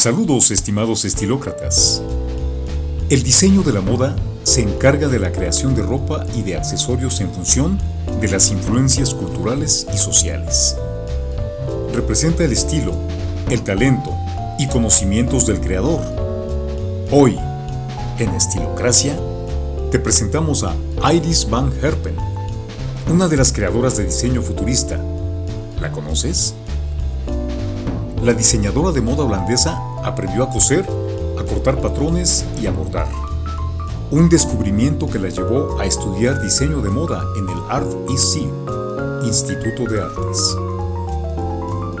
Saludos estimados estilócratas. El diseño de la moda se encarga de la creación de ropa y de accesorios en función de las influencias culturales y sociales. Representa el estilo, el talento y conocimientos del creador. Hoy, en Estilocracia, te presentamos a Iris Van Herpen, una de las creadoras de diseño futurista. ¿La conoces? La diseñadora de moda holandesa aprendió a coser, a cortar patrones y a bordar. Un descubrimiento que la llevó a estudiar diseño de moda en el Art IC, Instituto de Artes.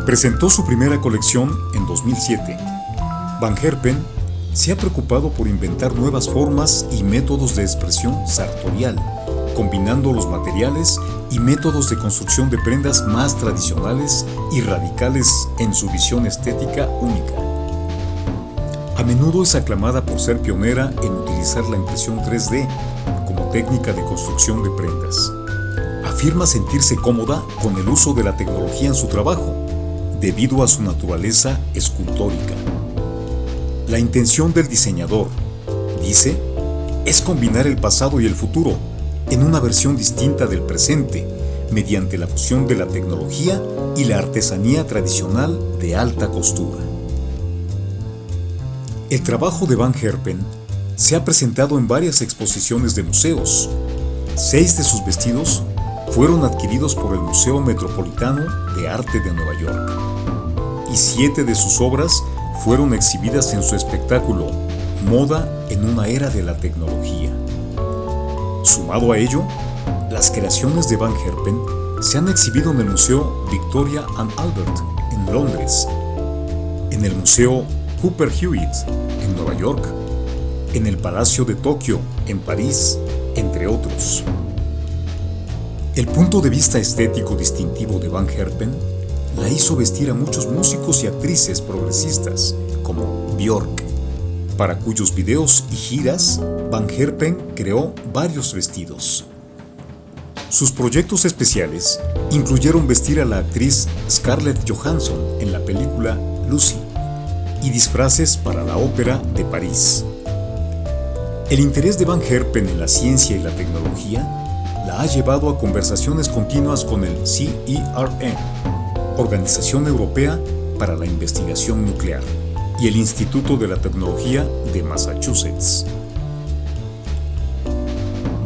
Presentó su primera colección en 2007. Van Herpen se ha preocupado por inventar nuevas formas y métodos de expresión sartorial, combinando los materiales y métodos de construcción de prendas más tradicionales y radicales en su visión estética única. A menudo es aclamada por ser pionera en utilizar la impresión 3D como técnica de construcción de prendas. Afirma sentirse cómoda con el uso de la tecnología en su trabajo, debido a su naturaleza escultórica. La intención del diseñador, dice, es combinar el pasado y el futuro en una versión distinta del presente mediante la fusión de la tecnología y la artesanía tradicional de alta costura. El trabajo de Van Herpen se ha presentado en varias exposiciones de museos. Seis de sus vestidos fueron adquiridos por el Museo Metropolitano de Arte de Nueva York y siete de sus obras fueron exhibidas en su espectáculo Moda en una era de la tecnología. Sumado a ello, las creaciones de Van Herpen se han exhibido en el Museo Victoria and Albert en Londres, en el Museo Cooper Hewitt en Nueva York, en el Palacio de Tokio en París, entre otros. El punto de vista estético distintivo de Van Herpen la hizo vestir a muchos músicos y actrices progresistas, como Björk, para cuyos videos y giras Van Herpen creó varios vestidos. Sus proyectos especiales incluyeron vestir a la actriz Scarlett Johansson en la película Lucy y disfraces para la Ópera de París. El interés de Van Herpen en la ciencia y la tecnología la ha llevado a conversaciones continuas con el CERN, Organización Europea para la Investigación Nuclear, y el Instituto de la Tecnología de Massachusetts.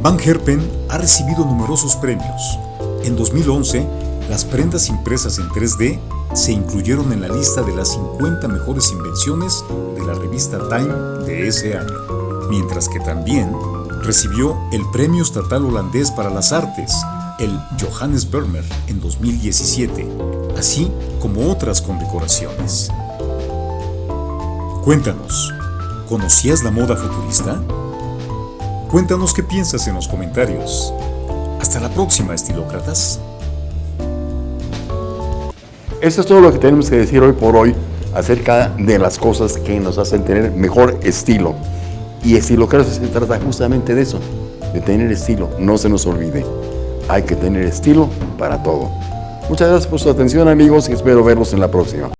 Van Herpen ha recibido numerosos premios. En 2011, las prendas impresas en 3D se incluyeron en la lista de las 50 mejores invenciones de la revista Time de ese año, mientras que también recibió el Premio Estatal Holandés para las Artes, el Johannes Vermeer, en 2017, así como otras condecoraciones. Cuéntanos, ¿conocías la moda futurista? Cuéntanos qué piensas en los comentarios. Hasta la próxima, estilócratas. Esto es todo lo que tenemos que decir hoy por hoy acerca de las cosas que nos hacen tener mejor estilo. Y estilocracia se trata justamente de eso, de tener estilo. No se nos olvide, hay que tener estilo para todo. Muchas gracias por su atención amigos y espero verlos en la próxima.